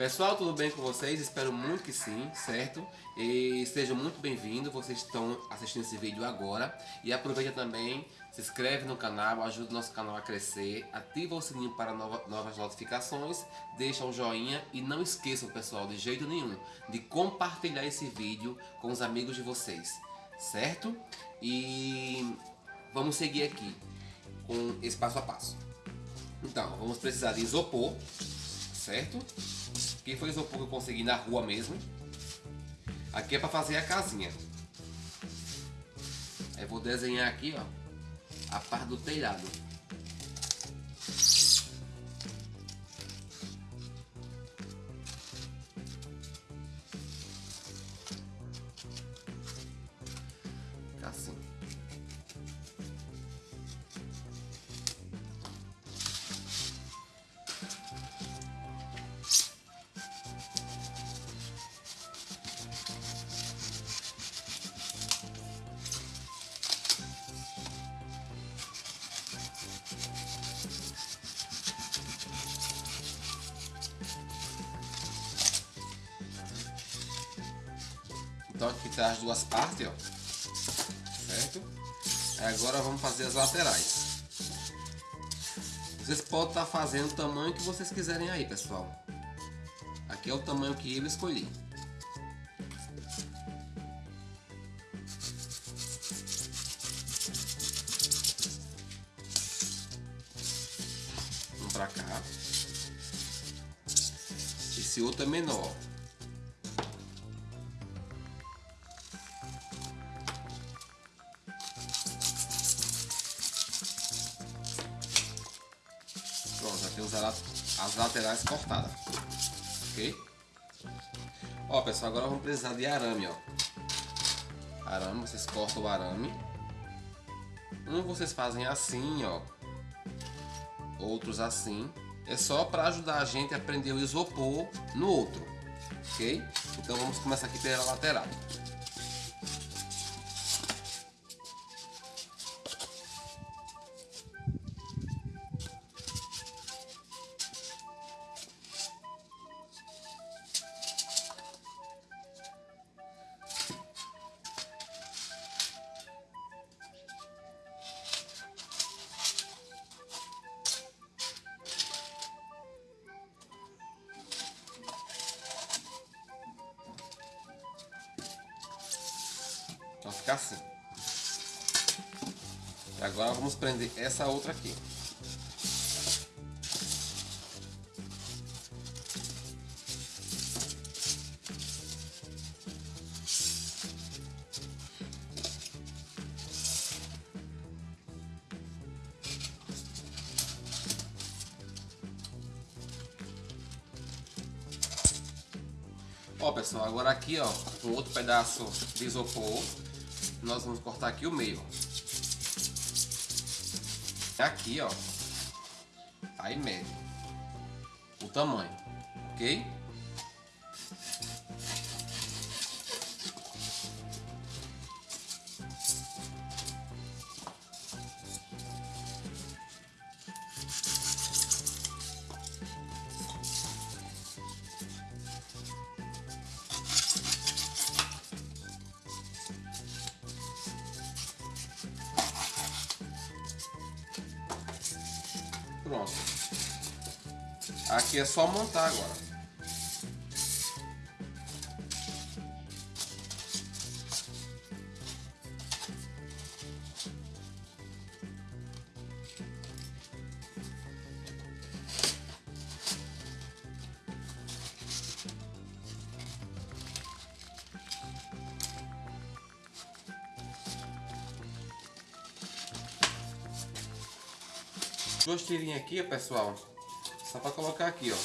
Pessoal, tudo bem com vocês? Espero muito que sim, certo? E sejam muito bem-vindos, vocês estão assistindo esse vídeo agora. E aproveita também, se inscreve no canal, ajuda o nosso canal a crescer, ativa o sininho para nova, novas notificações, deixa um joinha e não esqueçam, pessoal, de jeito nenhum, de compartilhar esse vídeo com os amigos de vocês, certo? E vamos seguir aqui com esse passo a passo. Então, vamos precisar de isopor, certo? Aqui foi isopor que eu consegui na rua mesmo. Aqui é para fazer a casinha. Aí vou desenhar aqui, ó, a parte do telhado. Então aqui tá as duas partes, ó. Certo? Agora vamos fazer as laterais. Vocês podem estar fazendo o tamanho que vocês quiserem aí, pessoal. Aqui é o tamanho que eu escolhi. Um pra cá. Esse outro é menor. As laterais cortadas. Ok? Ó, pessoal, agora vamos precisar de arame, ó. Arame, vocês cortam o arame. Um vocês fazem assim, ó. Outros assim. É só para ajudar a gente a prender o isopor no outro. Ok? Então vamos começar aqui pela lateral. Então fica assim. E agora vamos prender essa outra aqui. Ó pessoal, agora aqui ó, um outro pedaço de isopor, nós vamos cortar aqui o meio. Aqui ó, aí mede o tamanho, ok? Pronto. Aqui é só montar agora. Duas tirinhas aqui, pessoal. Só para colocar aqui, ó.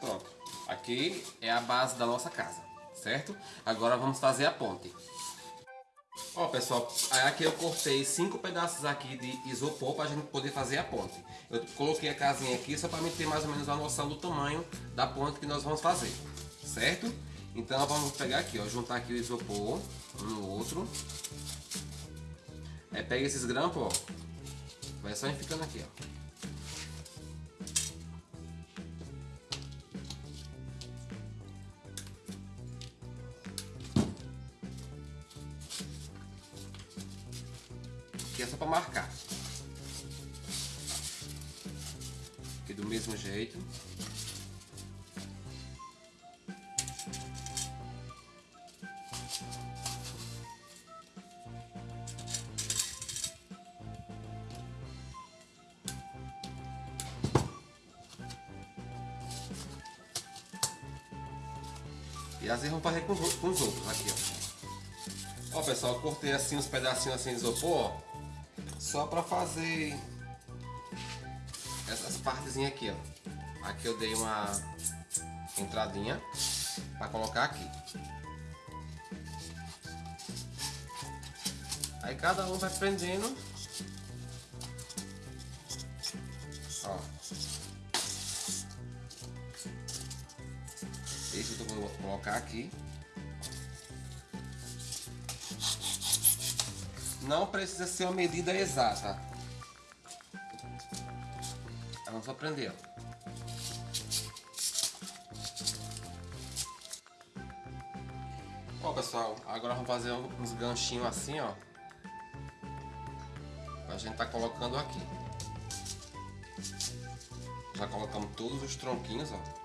Pronto. Aqui é a base da nossa casa, certo? Agora vamos fazer a ponte. Ó pessoal, aqui eu cortei cinco pedaços aqui de isopor para a gente poder fazer a ponte. Eu coloquei a casinha aqui só para mim ter mais ou menos uma noção do tamanho da ponte que nós vamos fazer, certo? Então vamos pegar aqui, ó, juntar aqui o isopor um no outro. É, pega esses grampos, ó, vai só ficando aqui, ó. Aqui é só para marcar. Aqui do mesmo jeito. E assim vamos fazer com os, os outros aqui, ó. Ó pessoal, cortei assim uns pedacinhos assim de isopor, ó. Só para fazer essas partezinhas aqui, ó. Aqui eu dei uma entradinha para colocar aqui. Aí cada um vai prendendo. Ó. Esse eu vou colocar aqui. Não precisa ser uma medida exata. Vamos aprender. Ó pessoal, agora vamos fazer uns ganchinhos assim, ó. A gente tá colocando aqui. Já colocamos todos os tronquinhos, ó.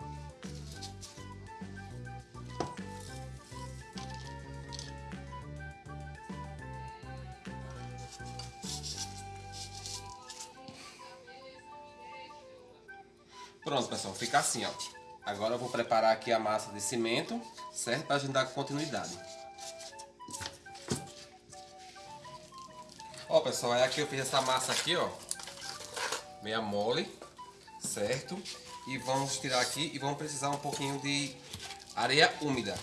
Pronto, pessoal, fica assim, ó. Agora eu vou preparar aqui a massa de cimento, certo? Para gente dar continuidade. Ó, pessoal, aí aqui eu fiz essa massa aqui, ó. Meia mole, certo? E vamos tirar aqui e vamos precisar um pouquinho de areia úmida.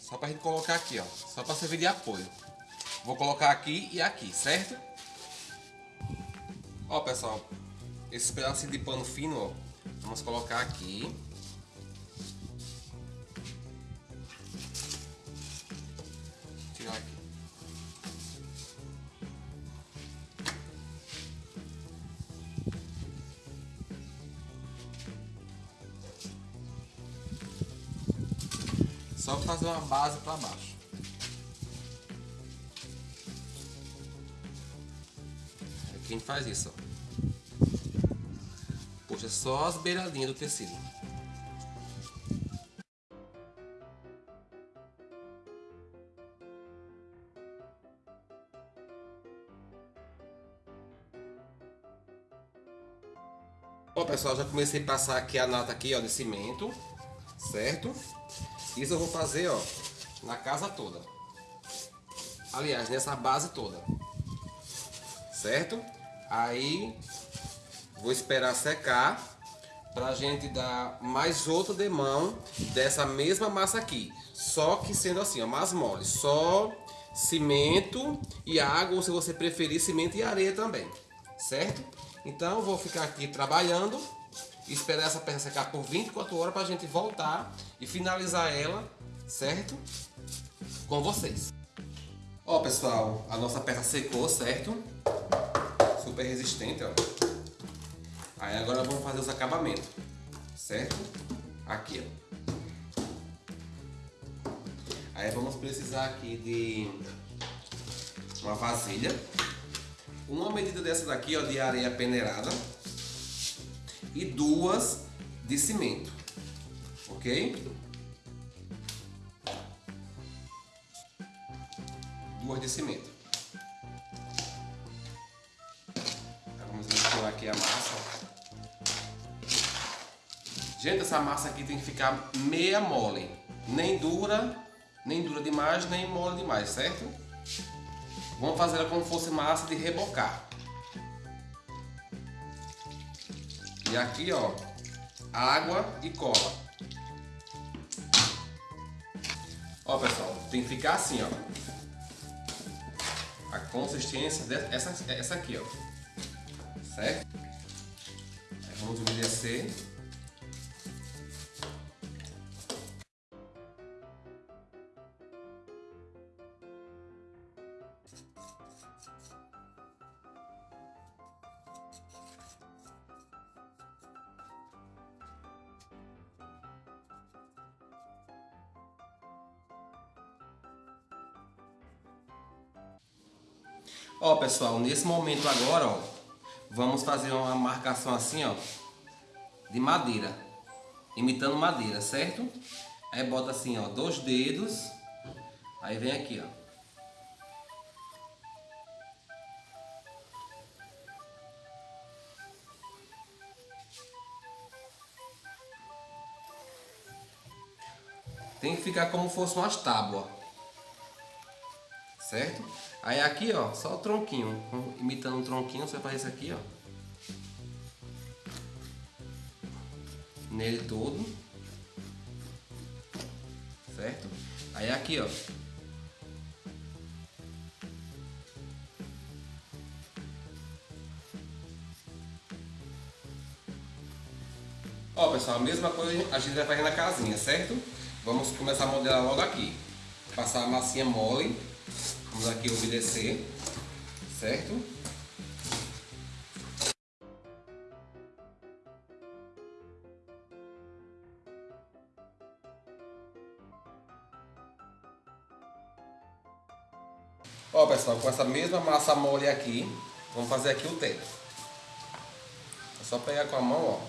Só para a gente colocar aqui, ó. Só para servir de apoio. Vou colocar aqui e aqui, certo? Ó, pessoal, esse pedaço de pano fino, ó, vamos colocar aqui. Tirar aqui. Só fazer uma base para baixo. Quem faz isso, ó puxa só as beiradinhas do tecido. Bom pessoal, já comecei a passar aqui a nata aqui ó, de cimento, certo? Isso eu vou fazer ó, na casa toda. Aliás, nessa base toda. Certo? Aí Vou esperar secar pra gente dar mais outro demão dessa mesma massa aqui. Só que sendo assim, ó, mais mole. Só cimento e água, ou se você preferir, cimento e areia também. Certo? Então vou ficar aqui trabalhando, esperar essa peça secar por 24 horas pra gente voltar e finalizar ela, certo? Com vocês. Ó pessoal, a nossa peça secou, certo? Super resistente, ó. Aí agora vamos fazer os acabamentos, certo? Aqui, ó. Aí vamos precisar aqui de uma vasilha, uma medida dessa daqui, ó, de areia peneirada e duas de cimento, ok? Duas de cimento. vamos misturar aqui a massa. Gente, essa massa aqui tem que ficar meia mole. Nem dura, nem dura demais, nem mole demais, certo? Vamos fazer ela como se fosse massa de rebocar. E aqui, ó, água e cola. Ó, pessoal, tem que ficar assim, ó. consistência dessa essa aqui, ó. Certo? Aí vamos umedecer. Ó, pessoal, nesse momento agora, ó, vamos fazer uma marcação assim, ó, de madeira, imitando madeira, certo? Aí bota assim, ó, dois dedos, aí vem aqui, ó. Tem que ficar como fosse umas tábuas certo? Aí aqui, ó, só o tronquinho, imitando um tronquinho, você faz isso aqui, ó. Nele todo. Certo? Aí aqui, ó. Ó, pessoal, a mesma coisa a gente vai fazer na casinha, certo? Vamos começar a modelar logo aqui. Passar a massinha mole Vamos aqui obedecer, certo? Ó pessoal, com essa mesma massa mole aqui, vamos fazer aqui o teto. É só pegar com a mão, ó.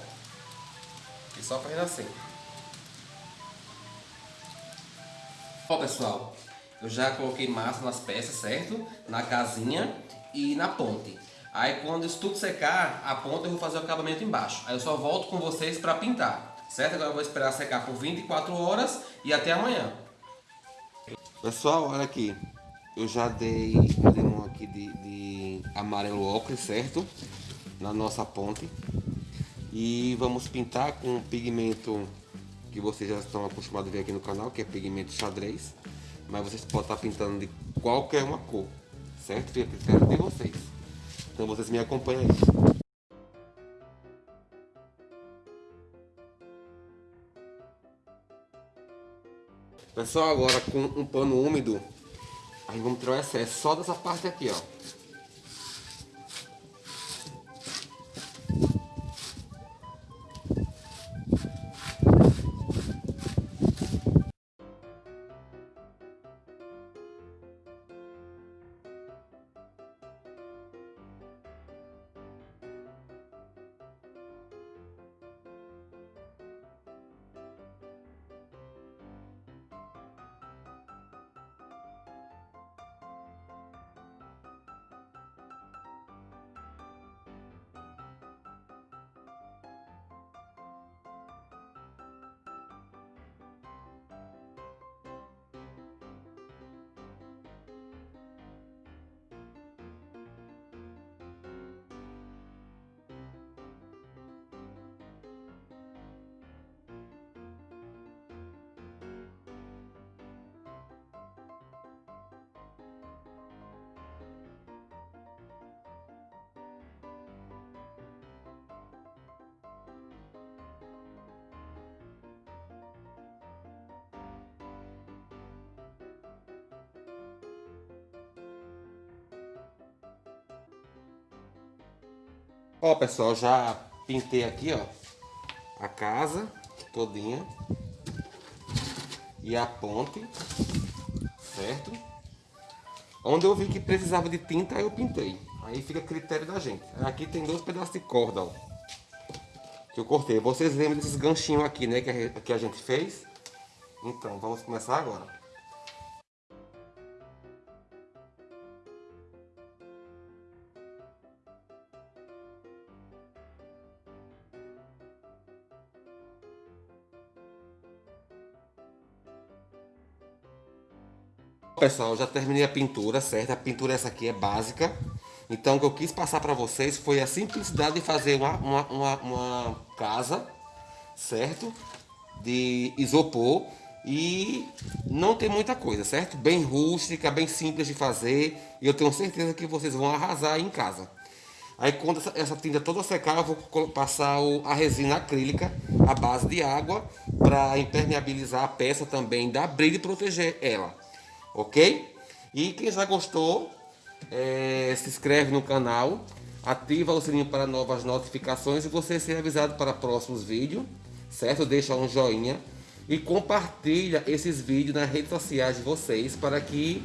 E só fazendo assim. Ó pessoal, eu já coloquei massa nas peças, certo? Na casinha e na ponte. Aí quando isso tudo secar, a ponta eu vou fazer o acabamento embaixo. Aí eu só volto com vocês para pintar, certo? Agora eu vou esperar secar por 24 horas e até amanhã. Pessoal, olha aqui. Eu já dei um aqui de, de amarelo ocre, certo? Na nossa ponte. E vamos pintar com um pigmento que vocês já estão acostumados a ver aqui no canal, que é pigmento xadrez mas vocês podem estar pintando de qualquer uma cor, certo? Fica a critério de vocês. Então vocês me acompanham aí. Pessoal, agora com um pano úmido, aí vamos tirar o excesso só dessa parte aqui, ó. Ó, pessoal, já pintei aqui, ó, a casa todinha e a ponte, certo? Onde eu vi que precisava de tinta, eu pintei. Aí fica a critério da gente. Aqui tem dois pedaços de corda, ó, que eu cortei. Vocês lembram desses ganchinhos aqui, né, que a, que a gente fez? Então, vamos começar agora. Pessoal, já terminei a pintura, certo? A pintura essa aqui é básica. Então o que eu quis passar para vocês foi a simplicidade de fazer uma, uma, uma, uma casa, certo? De isopor e não tem muita coisa, certo? Bem rústica, bem simples de fazer e eu tenho certeza que vocês vão arrasar em casa. Aí quando essa, essa tinta toda secar, eu vou passar o, a resina acrílica à base de água para impermeabilizar a peça também, dar brilho e proteger ela, ok? E quem já gostou, é, se inscreve no canal, ativa o sininho para novas notificações e você ser avisado para próximos vídeos, certo? Deixa um joinha e compartilha esses vídeos nas redes sociais de vocês para que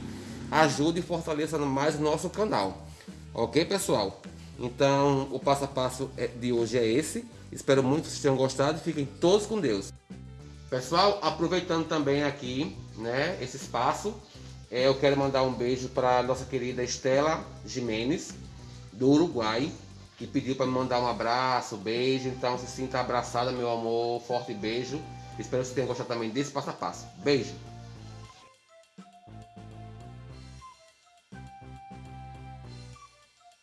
ajude e fortaleça mais nosso canal. Ok, pessoal? Então, o passo a passo é, de hoje é esse. Espero muito que vocês tenham gostado e fiquem todos com Deus. Pessoal, aproveitando também aqui, né, esse espaço, eu quero mandar um beijo para nossa querida Estela Jimenez, do Uruguai, que pediu para me mandar um abraço, beijo. Então, se sinta abraçada, meu amor. Forte beijo. Espero que você tenha gostado também desse passo a passo. Beijo!